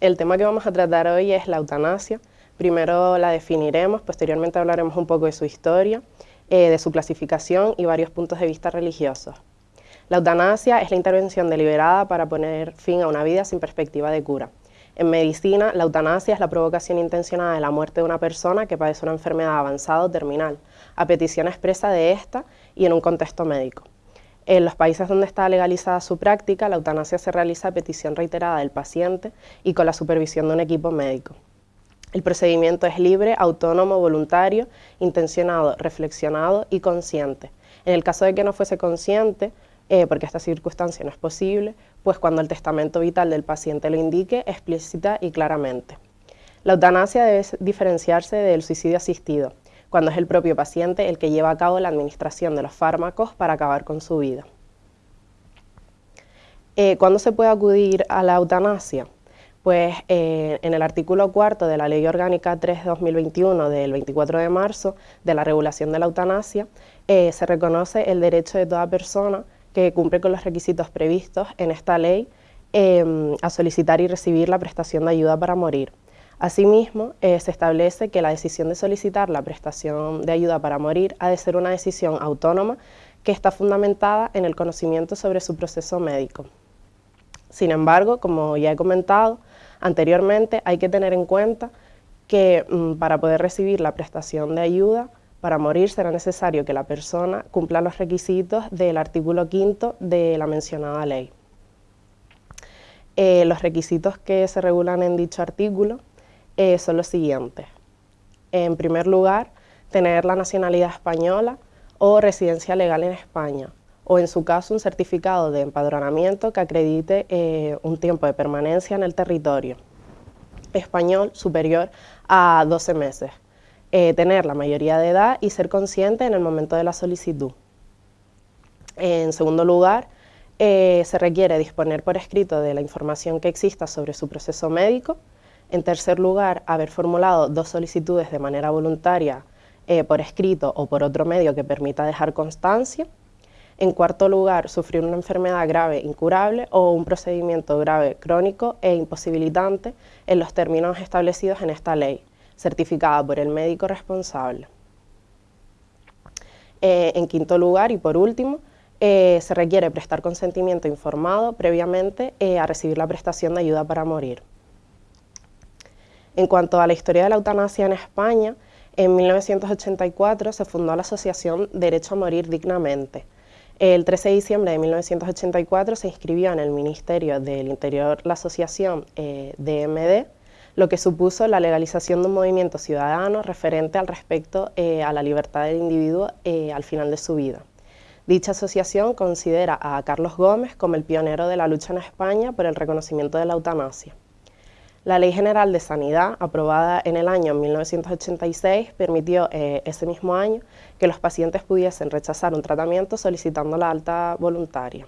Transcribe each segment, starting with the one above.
El tema que vamos a tratar hoy es la eutanasia. Primero la definiremos, posteriormente hablaremos un poco de su historia, eh, de su clasificación y varios puntos de vista religiosos. La eutanasia es la intervención deliberada para poner fin a una vida sin perspectiva de cura. En medicina, la eutanasia es la provocación intencionada de la muerte de una persona que padece una enfermedad avanzada o terminal, a petición expresa de esta y en un contexto médico. En los países donde está legalizada su práctica, la eutanasia se realiza a petición reiterada del paciente y con la supervisión de un equipo médico. El procedimiento es libre, autónomo, voluntario, intencionado, reflexionado y consciente. En el caso de que no fuese consciente, eh, porque esta circunstancia no es posible, pues cuando el testamento vital del paciente lo indique explícita y claramente. La eutanasia debe diferenciarse del suicidio asistido, cuando es el propio paciente el que lleva a cabo la administración de los fármacos para acabar con su vida. Eh, ¿Cuándo se puede acudir a la eutanasia? Pues eh, en el artículo cuarto de la Ley Orgánica 3-2021 del 24 de marzo de la regulación de la eutanasia, se reconoce el derecho de toda persona que cumple con los requisitos previstos en esta ley a solicitar y recibir la prestación de ayuda para morir. Asimismo, eh, se establece que la decisión de solicitar la prestación de ayuda para morir ha de ser una decisión autónoma que está fundamentada en el conocimiento sobre su proceso médico. Sin embargo, como ya he comentado anteriormente, hay que tener en cuenta que mm, para poder recibir la prestación de ayuda para morir será necesario que la persona cumpla los requisitos del artículo quinto de la mencionada ley. Eh, los requisitos que se regulan en dicho artículo eh, son los siguientes. En primer lugar, tener la nacionalidad española o residencia legal en España, o en su caso un certificado de empadronamiento que acredite eh, un tiempo de permanencia en el territorio español superior a 12 meses, eh, tener la mayoría de edad y ser consciente en el momento de la solicitud. En segundo lugar, eh, se requiere disponer por escrito de la información que exista sobre su proceso médico. En tercer lugar, haber formulado dos solicitudes de manera voluntaria eh, por escrito o por otro medio que permita dejar constancia. En cuarto lugar, sufrir una enfermedad grave incurable o un procedimiento grave crónico e imposibilitante en los términos establecidos en esta ley certificada por el médico responsable. Eh, en quinto lugar y por último, eh, se requiere prestar consentimiento informado previamente eh, a recibir la prestación de ayuda para morir. En cuanto a la historia de la eutanasia en España, en 1984 se fundó la Asociación Derecho a Morir Dignamente. El 13 de diciembre de 1984 se inscribió en el Ministerio del Interior la asociación DMD, lo que supuso la legalización de un movimiento ciudadano referente al respecto eh, a la libertad del individuo eh, al final de su vida. Dicha asociación considera a Carlos Gómez como el pionero de la lucha en España por el reconocimiento de la eutanasia. La Ley General de Sanidad, aprobada en el año 1986, permitió eh, ese mismo año que los pacientes pudiesen rechazar un tratamiento solicitando la alta voluntaria.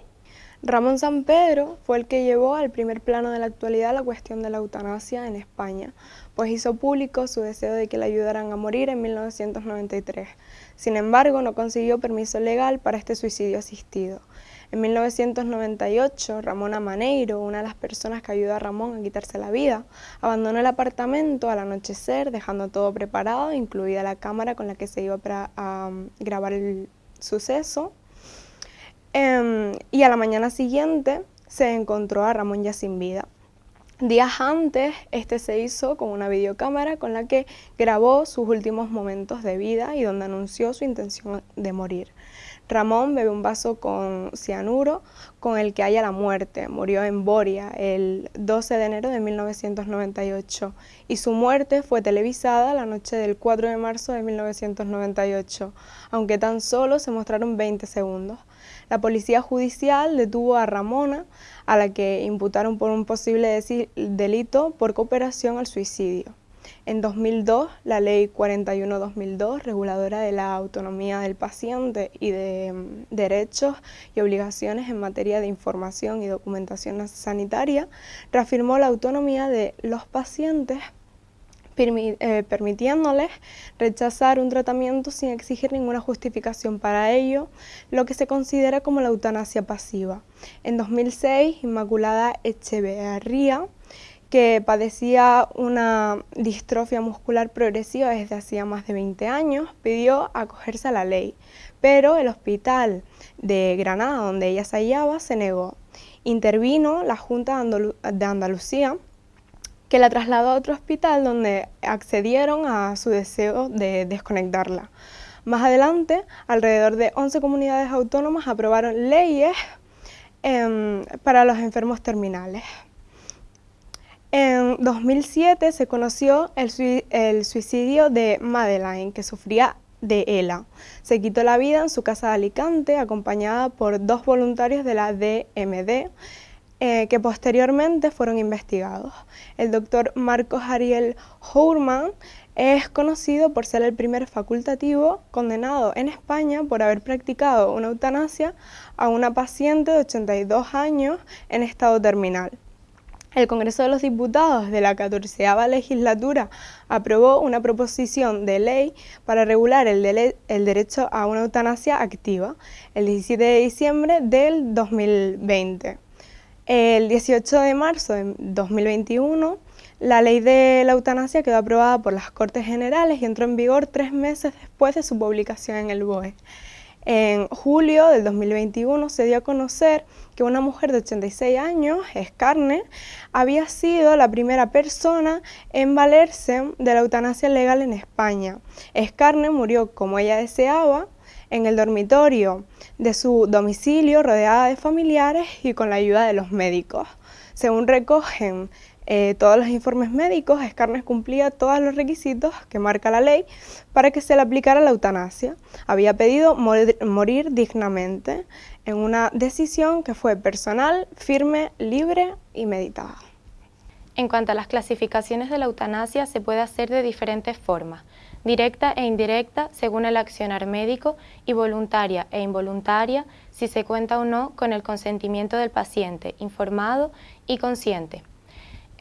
Ramón San Pedro fue el que llevó al primer plano de la actualidad la cuestión de la eutanasia en España, pues hizo público su deseo de que le ayudaran a morir en 1993. Sin embargo, no consiguió permiso legal para este suicidio asistido. En 1998, Ramón Amaneiro, una de las personas que ayudó a Ramón a quitarse la vida, abandonó el apartamento al anochecer, dejando todo preparado, incluida la cámara con la que se iba a grabar el suceso, Em, y a la mañana siguiente se encontró a Ramón ya sin vida. Días antes, este se hizo con una videocámara con la que grabó sus últimos momentos de vida y donde anunció su intención de morir. Ramón bebe un vaso con cianuro con el que haya la muerte. Murió en Boria el 12 de enero de 1998 y su muerte fue televisada la noche del 4 de marzo de 1998, aunque tan solo se mostraron 20 segundos. La policía judicial detuvo a Ramona, a la que imputaron por un posible delito por cooperación al suicidio. En 2002, la Ley 41-2002, reguladora de la autonomía del paciente y de mm, derechos y obligaciones en materia de información y documentación sanitaria, reafirmó la autonomía de los pacientes eh, permitiéndoles rechazar un tratamiento sin exigir ninguna justificación para ello, lo que se considera como la eutanasia pasiva. En 2006, Inmaculada Echeverría que padecía una distrofia muscular progresiva desde hacía más de 20 años, pidió acogerse a la ley, pero el hospital de Granada, donde ella se hallaba, se negó. Intervino la Junta de Andalucía, que la trasladó a otro hospital donde accedieron a su deseo de desconectarla. Más adelante, alrededor de 11 comunidades autónomas aprobaron leyes em, para los enfermos terminales. En 2007 se conoció el, suicidio de Madeleine, que sufría de ELA. Se quitó la vida en su casa de Alicante, acompañada por dos voluntarios de la DMD, eh, que posteriormente fueron investigados. El doctor Marcos Ariel Hourman es conocido por ser el primer facultativo condenado en España por haber practicado una eutanasia a una paciente de 82 años en estado terminal. El Congreso de los Diputados de la 14 legislatura aprobó una proposición de ley para regular el, el, derecho a una eutanasia activa el 17 de diciembre del 2020. El 18 de marzo de 2021, la ley de la eutanasia quedó aprobada por las Cortes Generales y entró en vigor tres meses después de su publicación en el BOE. En julio del 2021 se dio a conocer que una mujer de 86 años, Escarne, había sido la primera persona en valerse de la eutanasia legal en España. Escarne murió como ella deseaba, en el dormitorio de su domicilio, rodeada de familiares y con la ayuda de los médicos. Según recogen eh, todos los informes médicos, Escarnes cumplía todos los requisitos que marca la ley para que se le aplicara la eutanasia. Había pedido morir dignamente en una decisión que fue personal, firme, libre y meditada. En cuanto a las clasificaciones de la eutanasia, se puede hacer de diferentes formas, directa e indirecta según el accionar médico y voluntaria e involuntaria si se cuenta o no con el consentimiento del paciente, informado y consciente.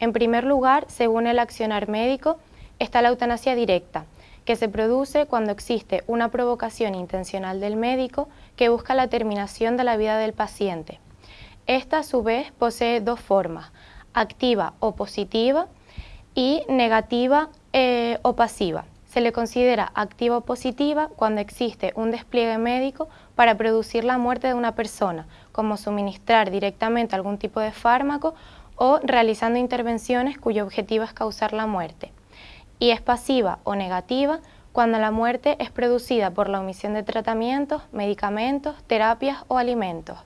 En primer lugar, según el accionar médico, está la eutanasia directa, que se produce cuando existe una provocación intencional del médico que busca la terminación de la vida del paciente. Esta, a su vez, posee dos formas, activa o positiva y negativa eh, o pasiva. Se le considera activa o positiva cuando existe un despliegue médico para producir la muerte de una persona, como suministrar directamente algún tipo de fármaco o realizando intervenciones cuyo objetivo es causar la muerte. Y es pasiva o negativa cuando la muerte es producida por la omisión de tratamientos, medicamentos, terapias o alimentos.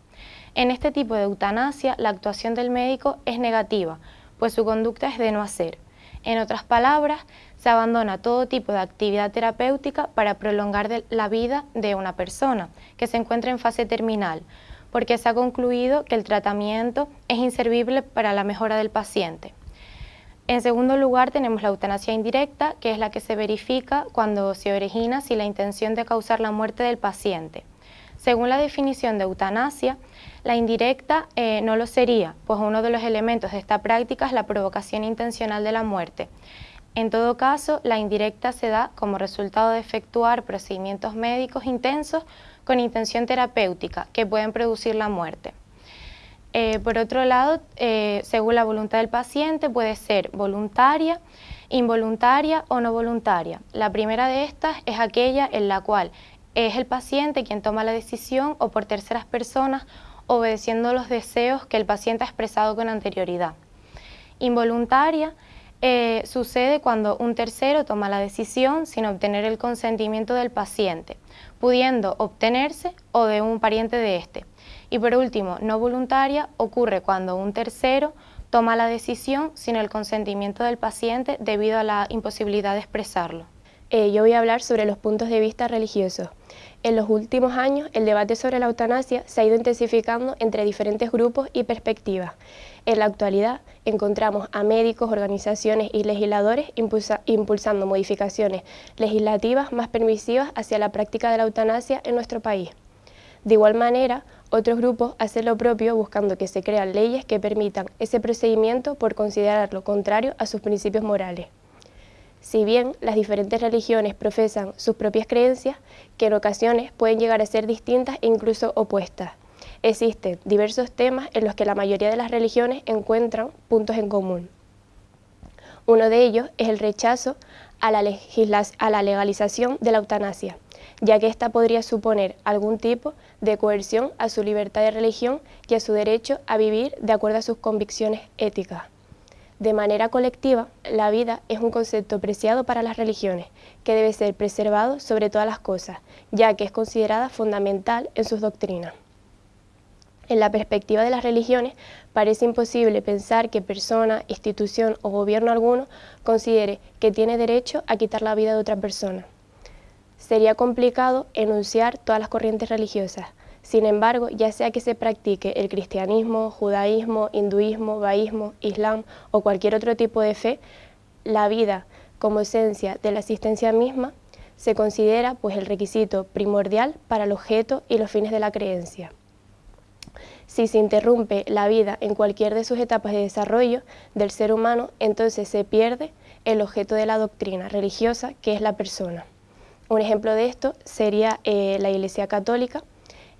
En este tipo de eutanasia, la actuación del médico es negativa, pues su conducta es de no hacer. En otras palabras, se abandona todo tipo de actividad terapéutica para prolongar la vida de una persona que se encuentra en fase terminal, porque se ha concluido que el tratamiento es inservible para la mejora del paciente. En segundo lugar tenemos la eutanasia indirecta, que es la que se verifica cuando se origina sin la intención de causar la muerte del paciente. Según la definición de eutanasia, la indirecta eh, no lo sería, pues uno de los elementos de esta práctica es la provocación intencional de la muerte. En todo caso, la indirecta se da como resultado de efectuar procedimientos médicos intensos con intención terapéutica que pueden producir la muerte. Eh, por otro lado, eh, según la voluntad del paciente, puede ser voluntaria, involuntaria o no voluntaria. La primera de estas es aquella en la cual es el paciente quien toma la decisión o por terceras personas obedeciendo los deseos que el paciente ha expresado con anterioridad. Involuntaria eh, sucede cuando un tercero toma la decisión sin obtener el consentimiento del paciente, pudiendo obtenerse o de un pariente de éste. Y por último, no voluntaria ocurre cuando un tercero toma la decisión sin el consentimiento del paciente debido a la imposibilidad de expresarlo. Eh, yo voy a hablar sobre los puntos de vista religiosos. En los últimos años, el debate sobre la eutanasia se ha ido intensificando entre diferentes grupos y perspectivas. En la actualidad, encontramos a médicos, organizaciones y legisladores impulsando modificaciones legislativas más permisivas hacia la práctica de la eutanasia en nuestro país. De igual manera, otros grupos hacen lo propio buscando que se crean leyes que permitan ese procedimiento por considerarlo contrario a sus principios morales. Si bien las diferentes religiones profesan sus propias creencias, que en ocasiones pueden llegar a ser distintas e incluso opuestas, existen diversos temas en los que la mayoría de las religiones encuentran puntos en común. Uno de ellos es el rechazo a la, legalización de la eutanasia, ya que ésta podría suponer algún tipo de coerción a su libertad de religión y a su derecho a vivir de acuerdo a sus convicciones éticas. De manera colectiva, la vida es un concepto preciado para las religiones, que debe ser preservado sobre todas las cosas, ya que es considerada fundamental en sus doctrinas. En la perspectiva de las religiones, parece imposible pensar que persona, institución o gobierno alguno considere que tiene derecho a quitar la vida de otra persona. Sería complicado enunciar todas las corrientes religiosas. Sin embargo, ya sea que se practique el cristianismo, judaísmo, hinduismo, baísmo, islam o cualquier otro tipo de fe, la vida como esencia de la existencia misma se considera pues el requisito primordial para el objeto y los fines de la creencia. Si se interrumpe la vida en cualquier de sus etapas de desarrollo del ser humano, entonces se pierde el objeto de la doctrina religiosa, que es la persona. Un ejemplo de esto sería eh, la Iglesia Católica,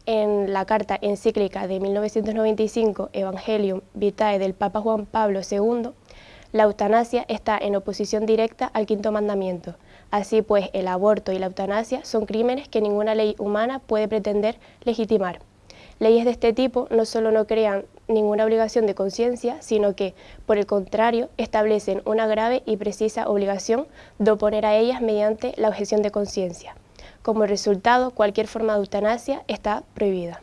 en la carta encíclica de 1995, Evangelium Vitae del Papa Juan Pablo II, la eutanasia está en oposición directa al quinto mandamiento. Así pues, el aborto y la eutanasia son crímenes que ninguna ley humana puede pretender legitimar. Leyes de este tipo no solo no crean ninguna obligación de conciencia, sino que, por el contrario, establecen una grave y precisa obligación de oponer a ellas mediante la objeción de conciencia. Como resultado, cualquier forma de eutanasia está prohibida.